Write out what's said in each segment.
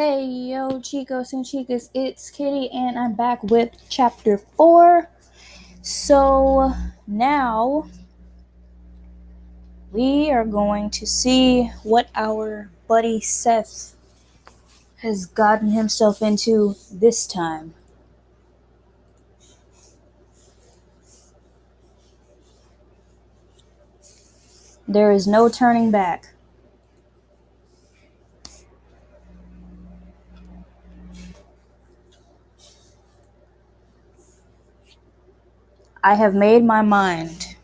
Hey yo, chicos and chicas, it's Kitty, and I'm back with chapter 4. So now we are going to see what our buddy Seth has gotten himself into this time. There is no turning back. I have made my mind.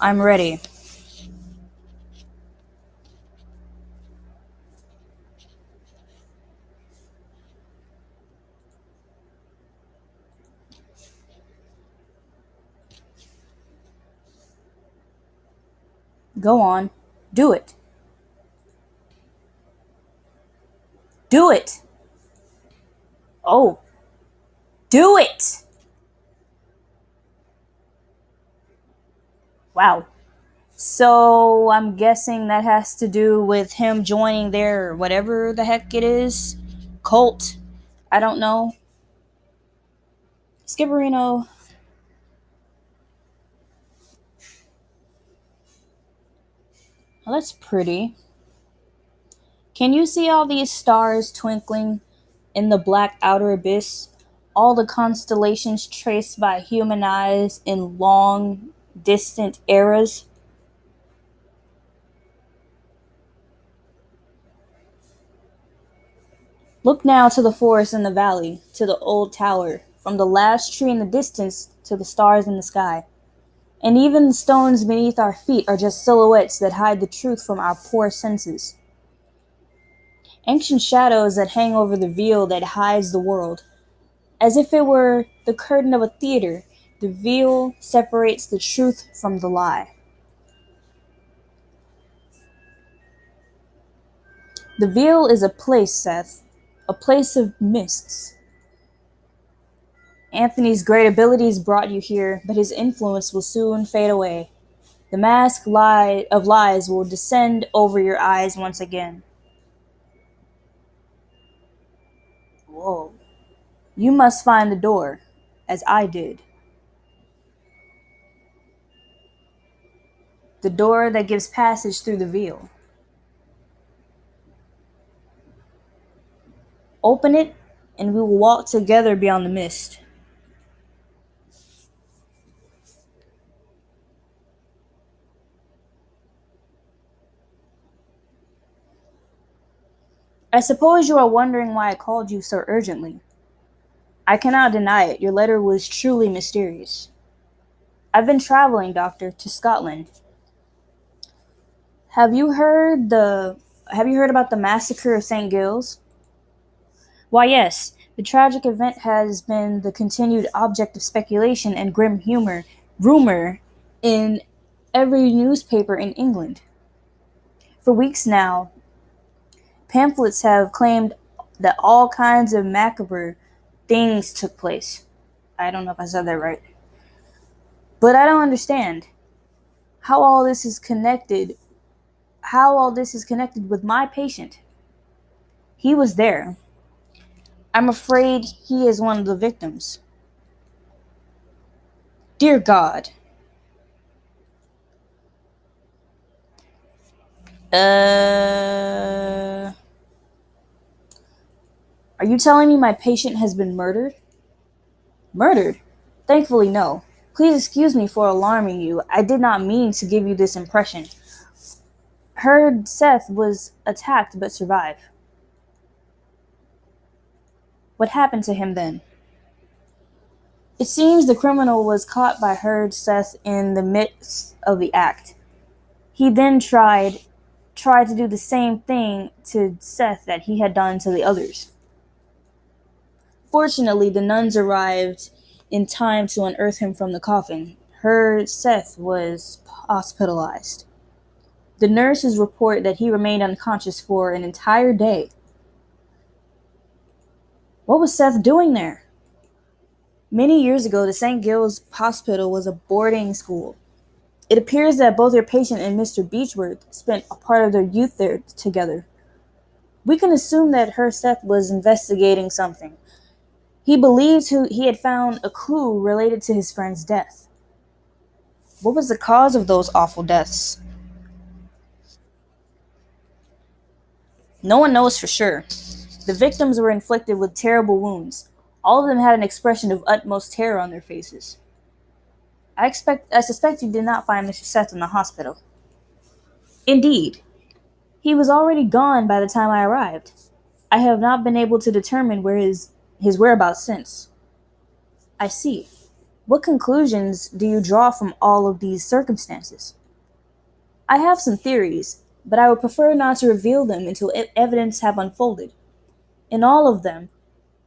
I'm ready. Go on. Do it. Do it. Oh. Do it. Wow. So I'm guessing that has to do with him joining their whatever the heck it is cult. I don't know. Skipperino. Well, that's pretty. Can you see all these stars twinkling in the black outer abyss? All the constellations traced by human eyes in long, distant eras? Look now to the forest in the valley, to the old tower, from the last tree in the distance to the stars in the sky. And even the stones beneath our feet are just silhouettes that hide the truth from our poor senses. Ancient shadows that hang over the veil that hides the world. As if it were the curtain of a theater, the veil separates the truth from the lie. The veil is a place, Seth, a place of mists. Anthony's great abilities brought you here, but his influence will soon fade away. The mask lie of lies will descend over your eyes once again. Whoa. You must find the door, as I did. The door that gives passage through the veil. Open it, and we will walk together beyond the mist. I suppose you are wondering why I called you so urgently. I cannot deny it, your letter was truly mysterious. I've been traveling, Doctor, to Scotland. Have you heard the have you heard about the massacre of St. Giles? Why yes, the tragic event has been the continued object of speculation and grim humor rumor in every newspaper in England. For weeks now, Pamphlets have claimed that all kinds of macabre things took place. I don't know if I said that right. But I don't understand how all this is connected how all this is connected with my patient. He was there. I'm afraid he is one of the victims. Dear God. Uh are you telling me my patient has been murdered? Murdered? Thankfully, no. Please excuse me for alarming you. I did not mean to give you this impression. Heard Seth was attacked but survived. What happened to him then? It seems the criminal was caught by Heard Seth in the midst of the act. He then tried tried to do the same thing to Seth that he had done to the others. Fortunately, the nuns arrived in time to unearth him from the coffin. Her Seth was hospitalized. The nurses report that he remained unconscious for an entire day. What was Seth doing there? Many years ago, the St. Giles Hospital was a boarding school. It appears that both your patient and Mr. Beechworth spent a part of their youth there together. We can assume that her Seth was investigating something. He believed he had found a clue related to his friend's death. What was the cause of those awful deaths? No one knows for sure. The victims were inflicted with terrible wounds. All of them had an expression of utmost terror on their faces. I expect I suspect you did not find Mr. Seth in the hospital. Indeed. He was already gone by the time I arrived. I have not been able to determine where his his whereabouts since. I see. What conclusions do you draw from all of these circumstances? I have some theories, but I would prefer not to reveal them until evidence have unfolded. In all of them,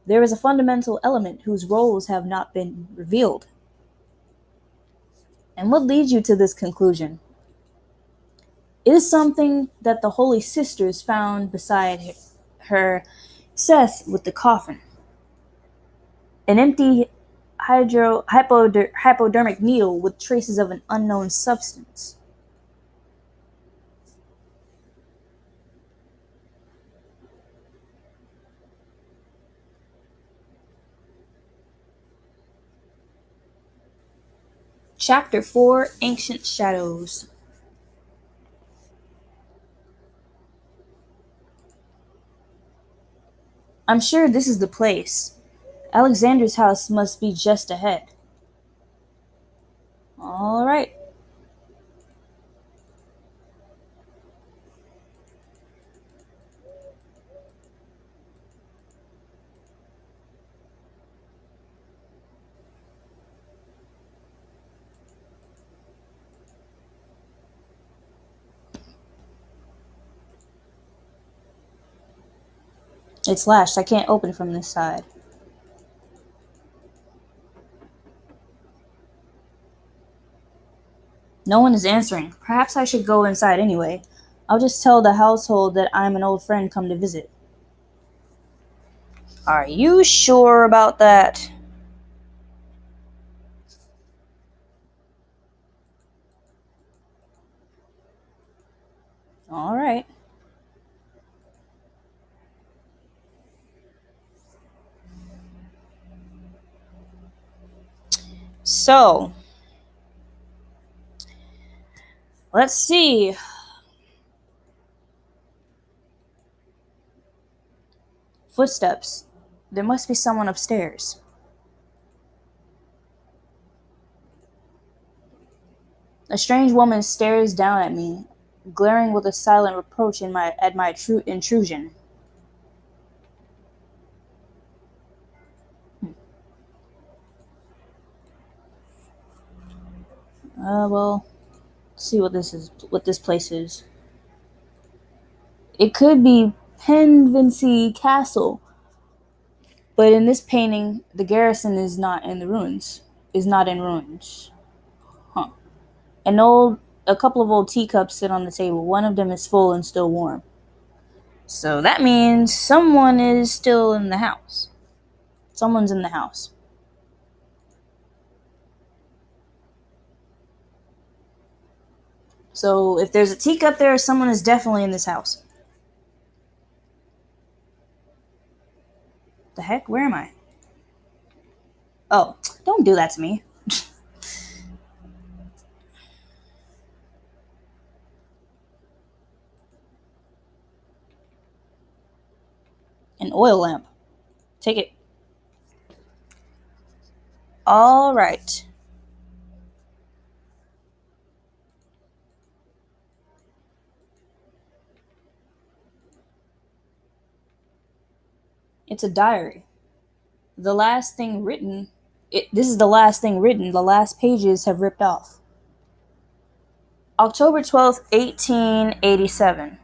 there is a fundamental element whose roles have not been revealed. And what leads you to this conclusion? It is something that the Holy Sisters found beside her Seth with the coffin. An empty hydro, hypoder, hypodermic needle with traces of an unknown substance. Chapter 4 Ancient Shadows I'm sure this is the place. Alexander's house must be just ahead. All right. It's latched. I can't open from this side. No one is answering. Perhaps I should go inside anyway. I'll just tell the household that I'm an old friend come to visit. Are you sure about that? All right. So, let's see. Footsteps. There must be someone upstairs. A strange woman stares down at me, glaring with a silent reproach in my, at my intrusion. Uh, well, see what this is, what this place is. It could be Penvency Castle, but in this painting, the garrison is not in the ruins. Is not in ruins. Huh. An old, a couple of old teacups sit on the table. One of them is full and still warm. So that means someone is still in the house. Someone's in the house. So if there's a teacup there, someone is definitely in this house. The heck? Where am I? Oh, don't do that to me. An oil lamp. Take it. All right. It's a diary. The last thing written, it, this is the last thing written. The last pages have ripped off. October 12th, 1887.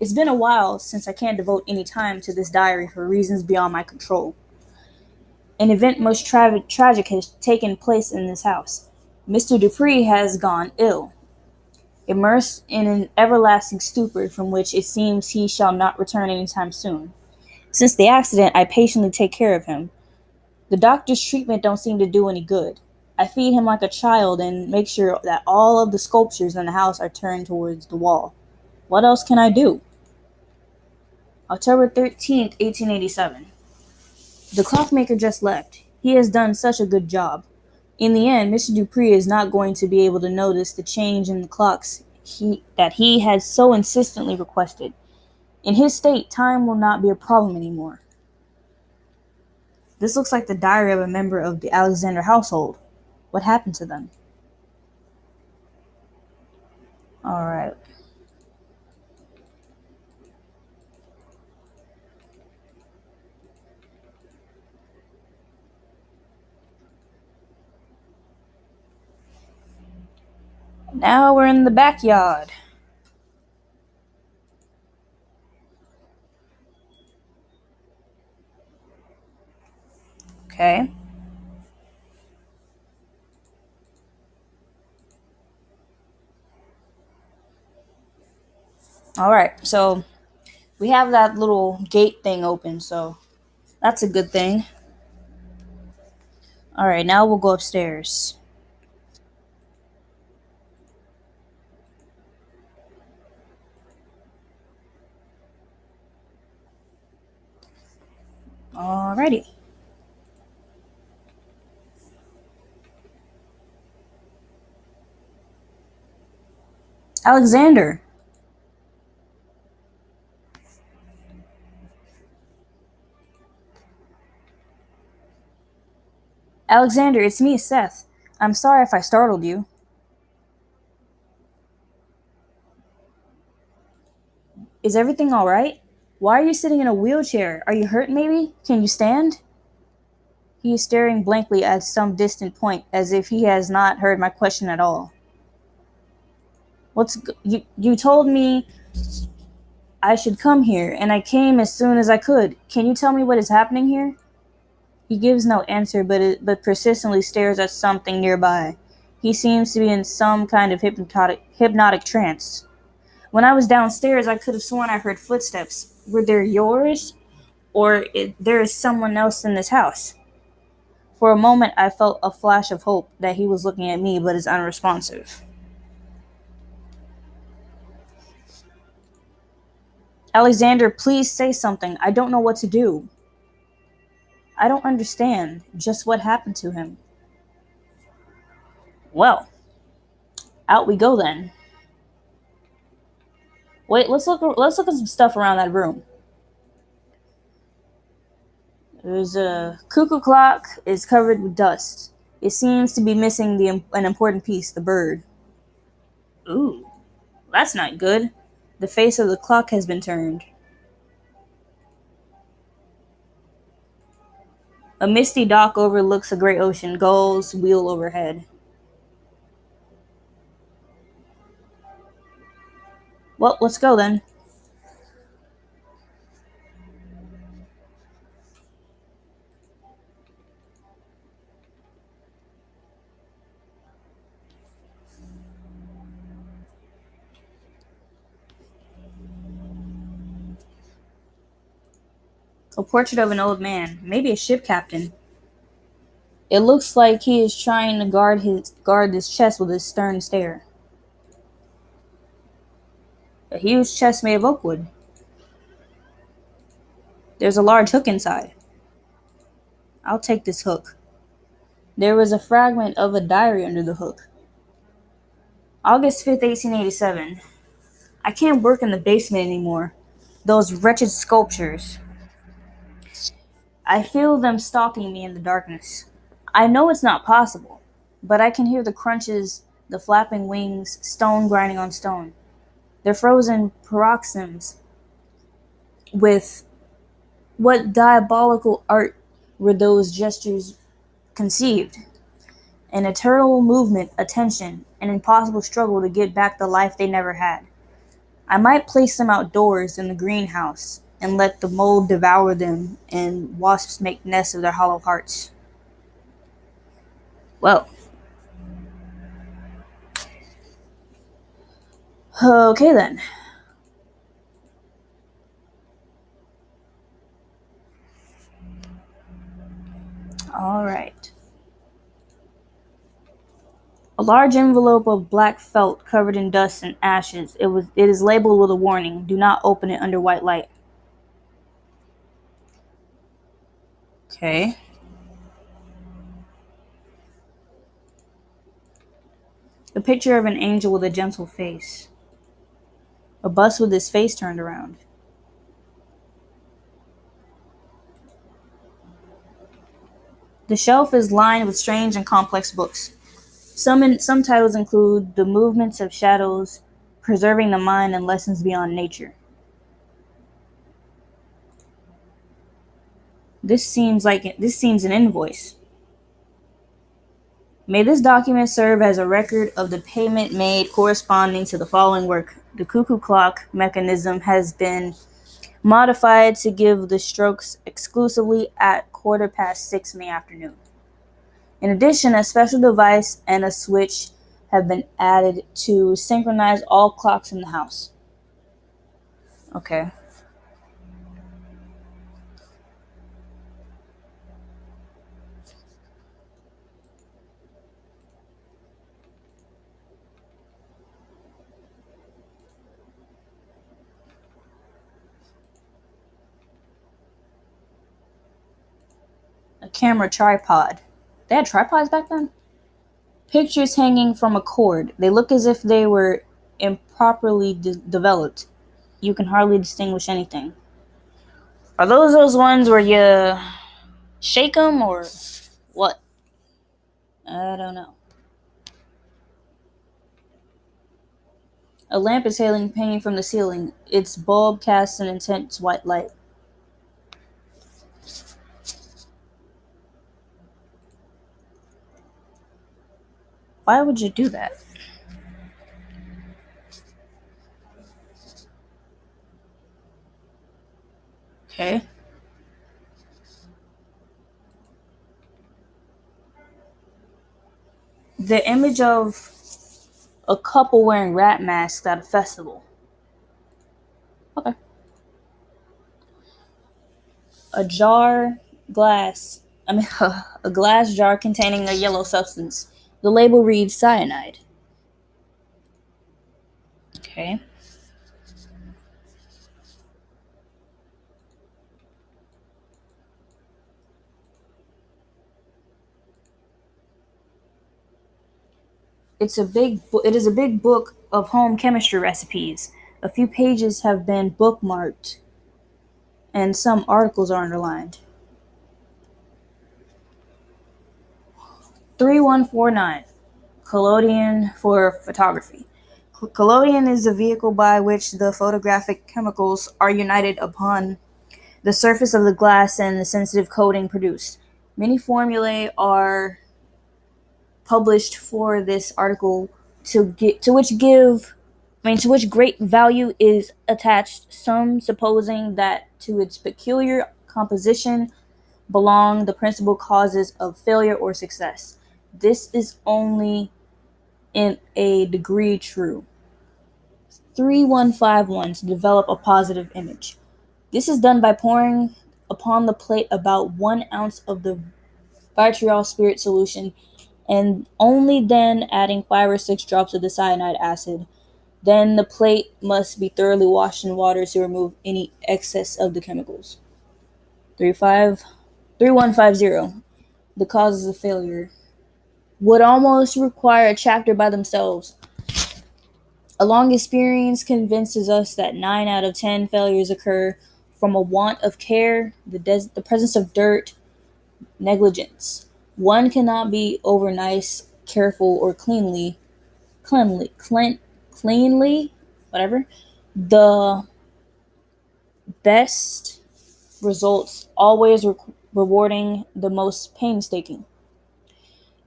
It's been a while since I can't devote any time to this diary for reasons beyond my control. An event most tra- tragic has taken place in this house. Mr. Dupree has gone ill, immersed in an everlasting stupor from which it seems he shall not return any time soon. Since the accident, I patiently take care of him. The doctor's treatment don't seem to do any good. I feed him like a child and make sure that all of the sculptures in the house are turned towards the wall. What else can I do? October 13th, 1887. The clockmaker just left. He has done such a good job. In the end, Mr. Dupree is not going to be able to notice the change in the clocks he, that he had so insistently requested. In his state, time will not be a problem anymore. This looks like the diary of a member of the Alexander household. What happened to them? Alright. Now we're in the backyard. Okay. All right. So we have that little gate thing open, so that's a good thing. All right, now we'll go upstairs. Alrighty. Alexander. Alexander, it's me, Seth. I'm sorry if I startled you. Is everything alright? Why are you sitting in a wheelchair? Are you hurt, maybe? Can you stand? He is staring blankly at some distant point, as if he has not heard my question at all. What's you? You told me I should come here, and I came as soon as I could. Can you tell me what is happening here? He gives no answer, but it, but persistently stares at something nearby. He seems to be in some kind of hypnotic hypnotic trance. When I was downstairs, I could have sworn I heard footsteps. Were they yours, or it, there is someone else in this house? For a moment, I felt a flash of hope that he was looking at me, but is unresponsive. Alexander, please say something. I don't know what to do. I don't understand just what happened to him. Well, out we go then. Wait, let's look. Let's look at some stuff around that room. There's a cuckoo clock. is covered with dust. It seems to be missing the an important piece, the bird. Ooh, that's not good. The face of the clock has been turned. A misty dock overlooks a great ocean. Gulls wheel overhead. Well, let's go then. A portrait of an old man, maybe a ship captain. It looks like he is trying to guard his guard his chest with his stern stare. A huge chest made of oak wood. There's a large hook inside. I'll take this hook. There was a fragment of a diary under the hook. August 5th, 1887. I can't work in the basement anymore. Those wretched sculptures. I feel them stalking me in the darkness. I know it's not possible, but I can hear the crunches, the flapping wings, stone grinding on stone. They're frozen paroxysms with what diabolical art were those gestures conceived? An eternal movement, attention, an impossible struggle to get back the life they never had. I might place them outdoors in the greenhouse and let the mold devour them and wasps make nests of their hollow hearts. Well. Okay then. All right. A large envelope of black felt covered in dust and ashes. It was it is labeled with a warning. Do not open it under white light. Okay. A picture of an angel with a gentle face. A bust with his face turned around. The shelf is lined with strange and complex books. Some, in, some titles include The Movements of Shadows, Preserving the Mind, and Lessons Beyond Nature. This seems like this seems an invoice. May this document serve as a record of the payment made corresponding to the following work. The cuckoo clock mechanism has been modified to give the strokes exclusively at quarter past six in the afternoon. In addition, a special device and a switch have been added to synchronize all clocks in the house. Okay. Camera tripod. They had tripods back then? Pictures hanging from a cord. They look as if they were improperly de- developed. You can hardly distinguish anything. Are those those ones where you shake them or what? I don't know. A lamp is hailing hanging from the ceiling. Its bulb casts an intense white light. Why would you do that? Okay. The image of a couple wearing rat masks at a festival. Okay. A jar, glass, I mean, a glass jar containing a yellow substance. The label reads cyanide. Okay. It's a big it is a big book of home chemistry recipes. A few pages have been bookmarked and some articles are underlined. 3149 Collodion for photography. Collodion is the vehicle by which the photographic chemicals are united upon the surface of the glass and the sensitive coating produced. Many formulae are published for this article to get to which give I mean to which great value is attached, some supposing that to its peculiar composition belong the principal causes of failure or success. This is only in a degree true. 3151 to develop a positive image. This is done by pouring upon the plate about one ounce of the vitriol spirit solution and only then adding five or six drops of the cyanide acid. Then the plate must be thoroughly washed in water to remove any excess of the chemicals. 35 3150 The causes of failure would almost require a chapter by themselves. A long experience convinces us that 9 out of 10 failures occur from a want of care, the, des- the presence of dirt, negligence. One cannot be over nice, careful, or cleanly, cleanly, clean, cleanly, whatever. The best results always re- rewarding the most painstaking.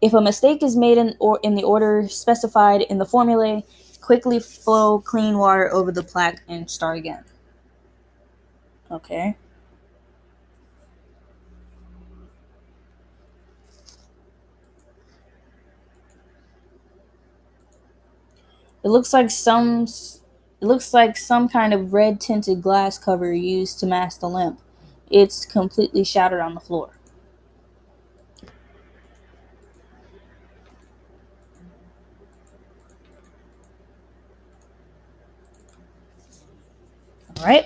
If a mistake is made in or in the order specified in the formulae, quickly flow clean water over the plaque and start again. Okay. It looks like some it looks like some kind of red tinted glass cover used to mask the lamp. It's completely shattered on the floor. All right.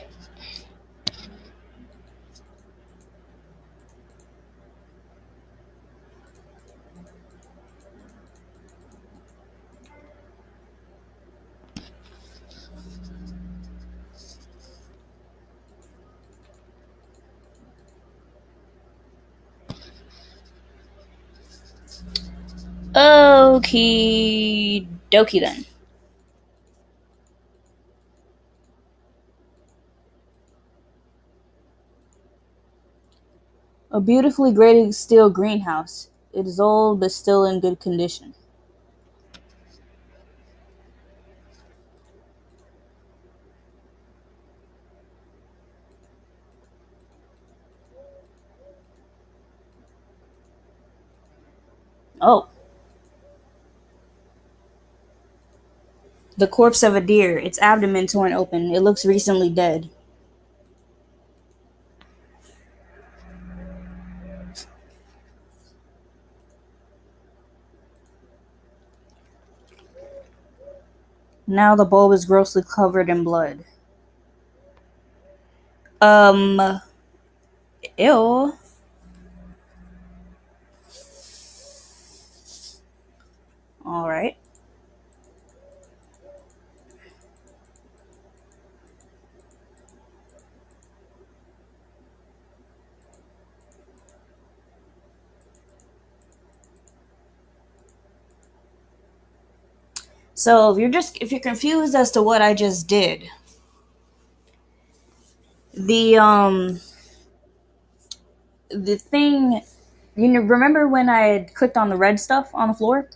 Okie dokie then. A beautifully graded steel greenhouse. It is old but still in good condition. Oh. The corpse of a deer, its abdomen torn open. It looks recently dead. Now the bulb is grossly covered in blood. Um. Ew. Alright. So if you're just if you're confused as to what I just did, the um the thing you know remember when I clicked on the red stuff on the floor?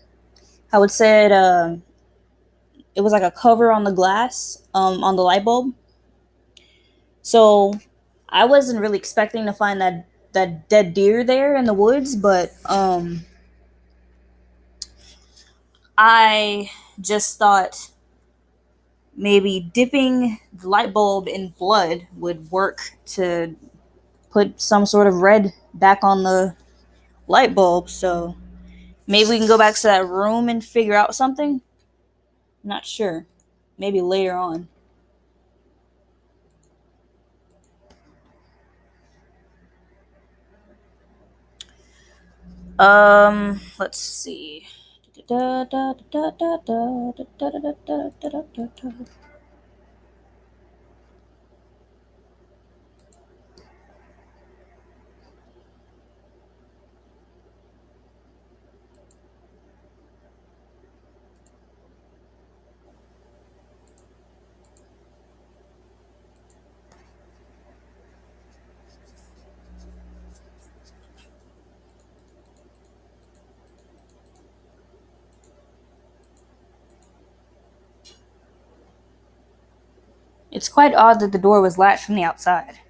How it said uh, it was like a cover on the glass um on the light bulb. So I wasn't really expecting to find that that dead deer there in the woods, but um I just thought maybe dipping the light bulb in blood would work to put some sort of red back on the light bulb. So maybe we can go back to that room and figure out something. Not sure. Maybe later on. Um, let's see da da da da da da da da da da da da da. It's quite odd that the door was latched from the outside.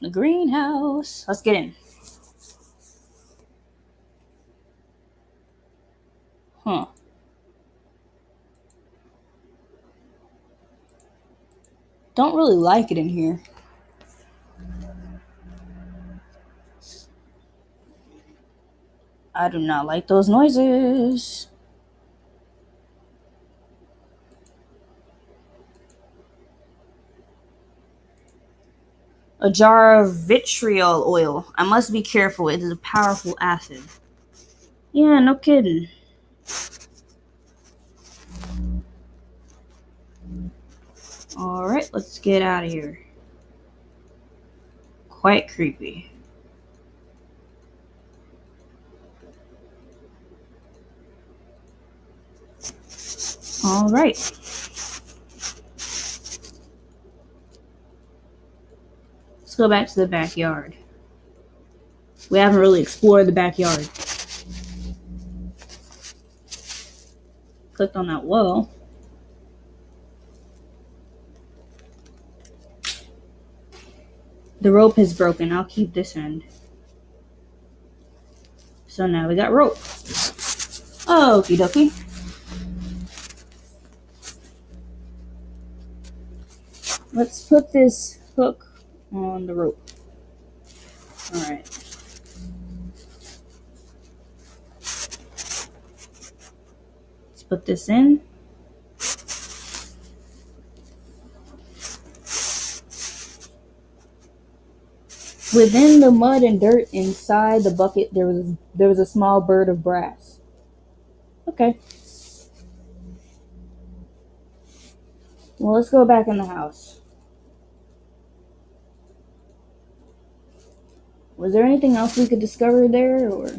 The greenhouse. Let's get in. Huh. Don't really like it in here. I do not like those noises. A jar of vitriol oil. I must be careful. It is a powerful acid. Yeah, no kidding. Alright, let's get out of here. Quite creepy. Alright. Let's go back to the backyard. We haven't really explored the backyard. Clicked on that wall. The rope is broken. I'll keep this end. So now we got rope. Okie dokie. Let's put this hook on the rope. Alright. Let's put this in. Within the mud and dirt inside the bucket, there was there was a small bird of brass. Okay. Well, let's go back in the house. Was there anything else we could discover there, or?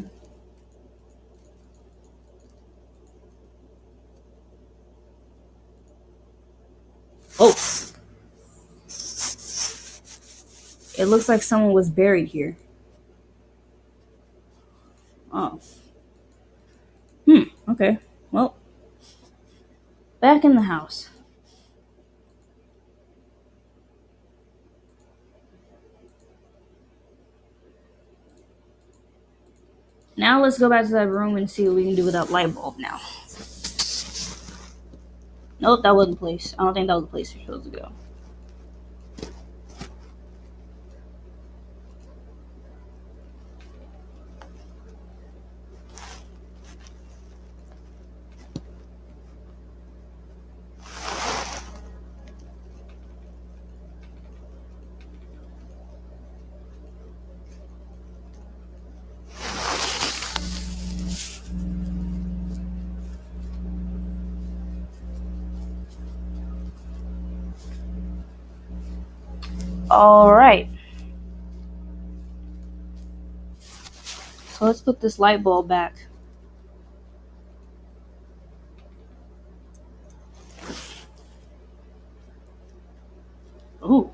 Oh! It looks like someone was buried here. Oh. Hmm, okay. Well, back in the house. Now let's go back to that room and see what we can do with that light bulb now. Nope, that wasn't the place. I don't think that was the place we're supposed to go. All right. So let's put this light bulb back. Ooh.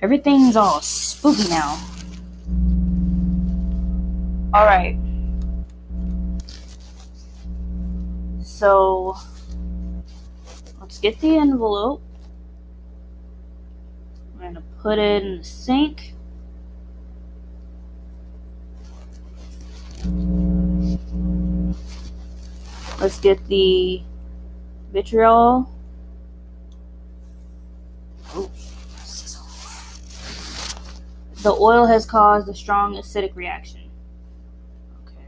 Everything's all spooky now. All right. So let's get the envelope. Put it in the sink. Let's get the vitriol. Oh, the oil has caused a strong acidic reaction. Okay.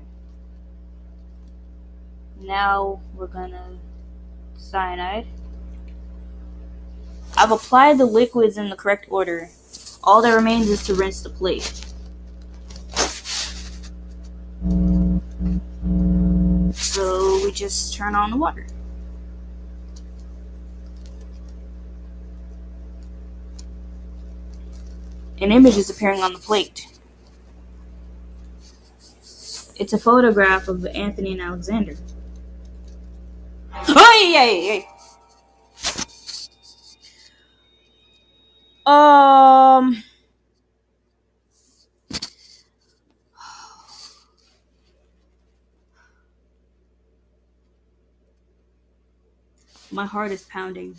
Now we're gonna cyanide. I've applied the liquids in the correct order. All that remains is to rinse the plate. So we just turn on the water. An image is appearing on the plate. It's a photograph of Anthony and Alexander. Oh, ay, ay. Um. My heart is pounding.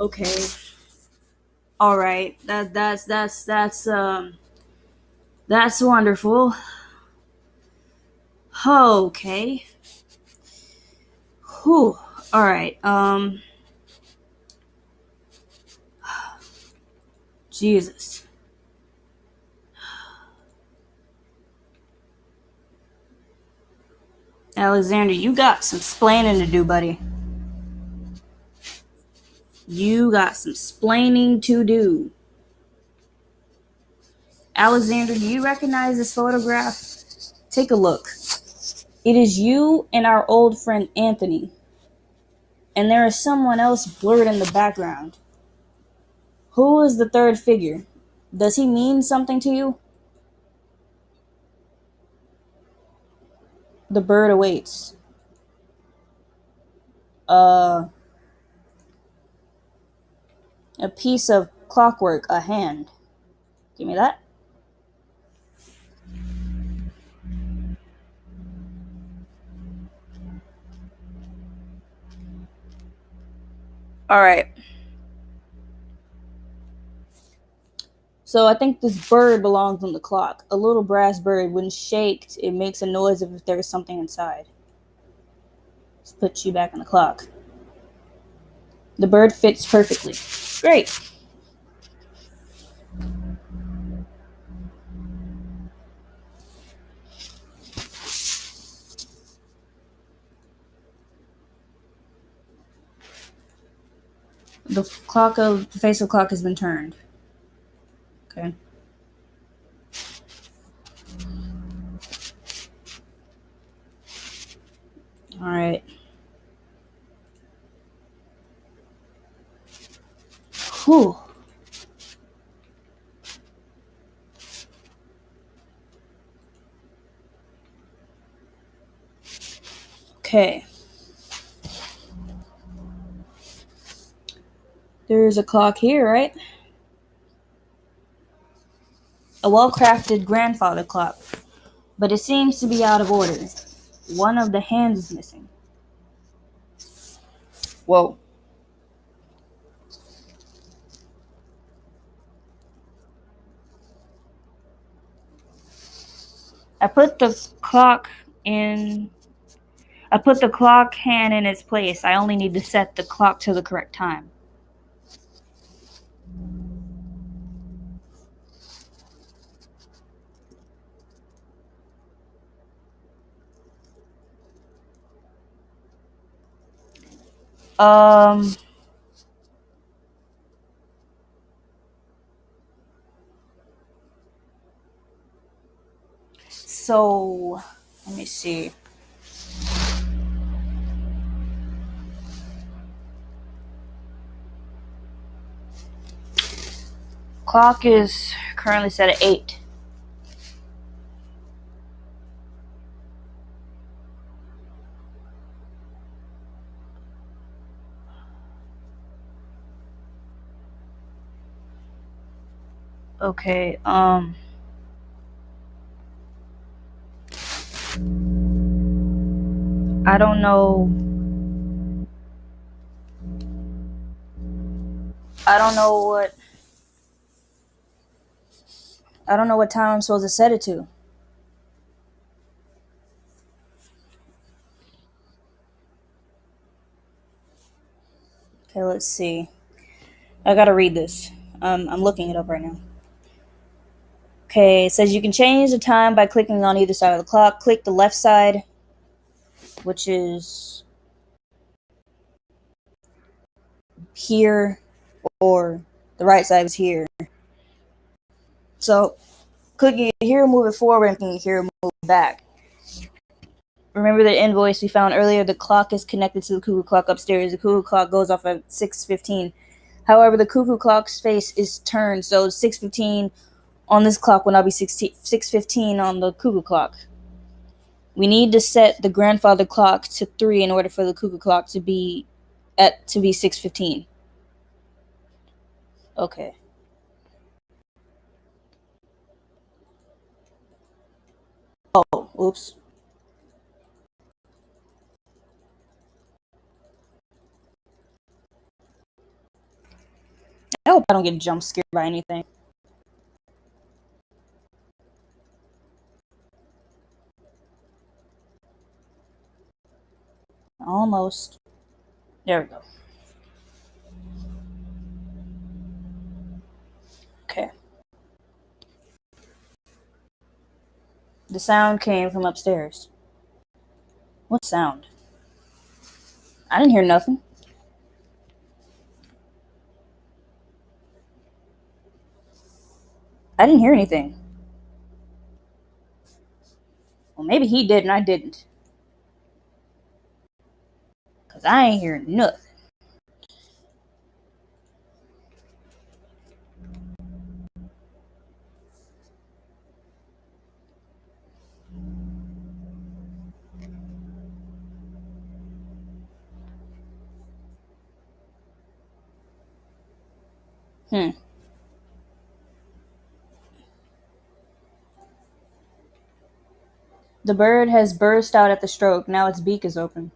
Okay. All right. That that's that's that's um that's wonderful. Okay. Whew. Alright, um. Jesus. Alexander, you got some splaining to do, buddy. You got some splaining to do. Alexander, do you recognize this photograph? Take a look. It is you and our old friend Anthony. And there is someone else blurred in the background. Who is the third figure? Does he mean something to you? The bird awaits. Uh, a piece of clockwork, a hand. Give me that. All right. So I think this bird belongs on the clock. A little brass bird, when shaked, it makes a noise if there is something inside. Let's put you back on the clock. The bird fits perfectly. Great. The clock of the face of the clock has been turned. Okay. All right. Whew. Okay. There's a clock here, right? A well crafted grandfather clock, but it seems to be out of order. One of the hands is missing. Whoa. I put the clock in. I put the clock hand in its place. I only need to set the clock to the correct time. Um. So, let me see. Clock is currently set at 8. Okay, um. I don't know. I don't know what. I don't know what time I'm supposed to set it to. Okay, let's see. I gotta read this. Um, I'm looking it up right now. Okay, it says you can change the time by clicking on either side of the clock. Click the left side, which is here, or the right side is here. So, clicking here, move it forward, and clicking here, move back. Remember the invoice we found earlier? The clock is connected to the cuckoo clock upstairs. The cuckoo clock goes off at 6.15. However, the cuckoo clock's face is turned, so 6.15 on this clock will now be 6.15 on the cuckoo clock. We need to set the grandfather clock to 3 in order for the cuckoo clock to be at to be 6.15. Okay. Oh, oops. I hope I don't get jump scared by anything. Almost. There we go. Okay. The sound came from upstairs. What sound? I didn't hear nothing. I didn't hear anything. Well, maybe he did and I didn't. Because I ain't hearing nothing. Hmm. The bird has burst out at the stroke. Now its beak is open.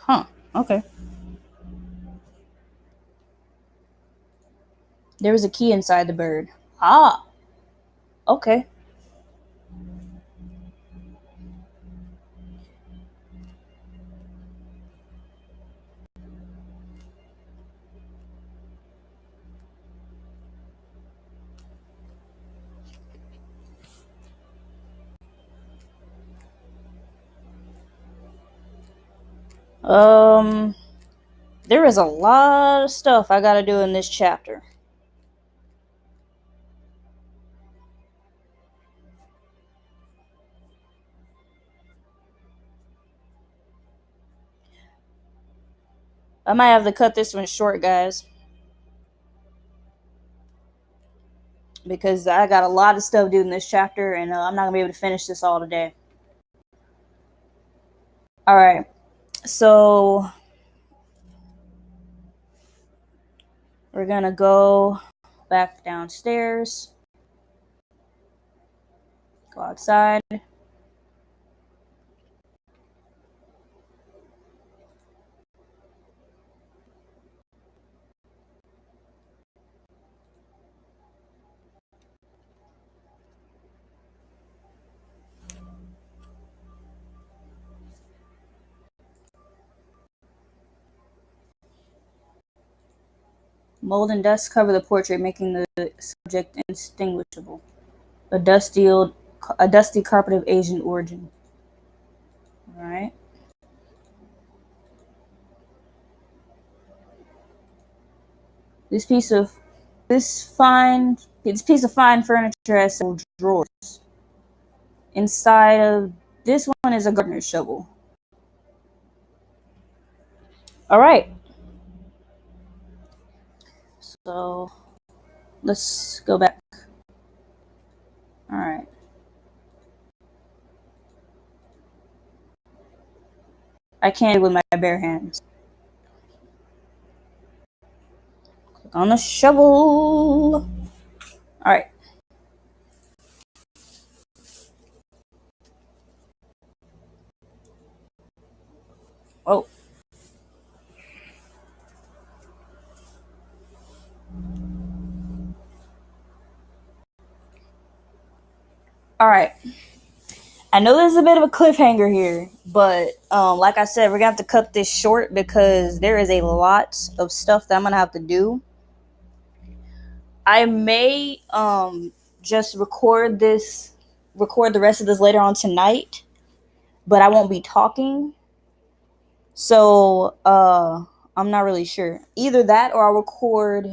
Huh. Okay. There was a key inside the bird. Ah. Okay. Um, there is a lot of stuff I gotta do in this chapter. I might have to cut this one short, guys. Because I got a lot of stuff to do in this chapter, and uh, I'm not going to be able to finish this all today. Alright, so we're going to go back downstairs, go outside. Mold and dust cover the portrait, making the subject indistinguishable. A dusty old, a dusty carpet of Asian origin. All right. This piece of this fine this piece of fine furniture has several drawers. Inside of this one is a gardener's shovel. All right. So let's go back. All right. I can't with my bare hands. Click on the shovel. All right. Oh. All right. I know there's a bit of a cliffhanger here, but um, like I said, we're gonna have to cut this short because there is a lot of stuff that I'm gonna have to do. I may um, just record this, record the rest of this later on tonight, but I won't be talking. So uh, I'm not really sure. Either that or I'll record.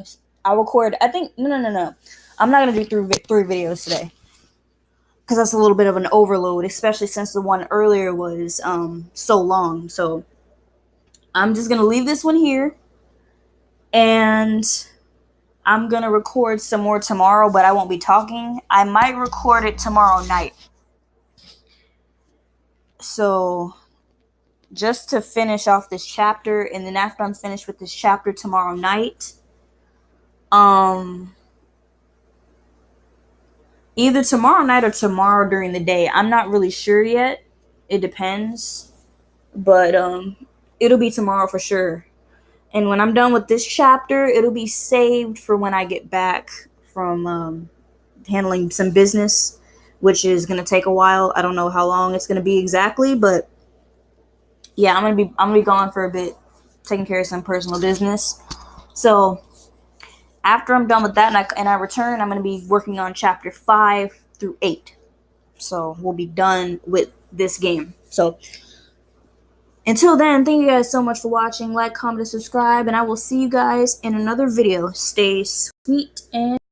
I'll record. I think no, no, no, no. I'm not gonna do three three videos today because that's a little bit of an overload, especially since the one earlier was um, so long. So I'm just gonna leave this one here, and I'm gonna record some more tomorrow, but I won't be talking. I might record it tomorrow night. So just to finish off this chapter, and then after I'm finished with this chapter tomorrow night, um either tomorrow night or tomorrow during the day. I'm not really sure yet. It depends. But um it'll be tomorrow for sure. And when I'm done with this chapter, it'll be saved for when I get back from um, handling some business, which is gonna take a while. I don't know how long it's gonna be exactly, but yeah, I'm gonna be I'm gonna be gone for a bit, taking care of some personal business. So after I'm done with that and I, and I return, I'm going to be working on chapter 5 through 8. So we'll be done with this game. So until then, thank you guys so much for watching. Like, comment, and subscribe, and I will see you guys in another video. Stay sweet and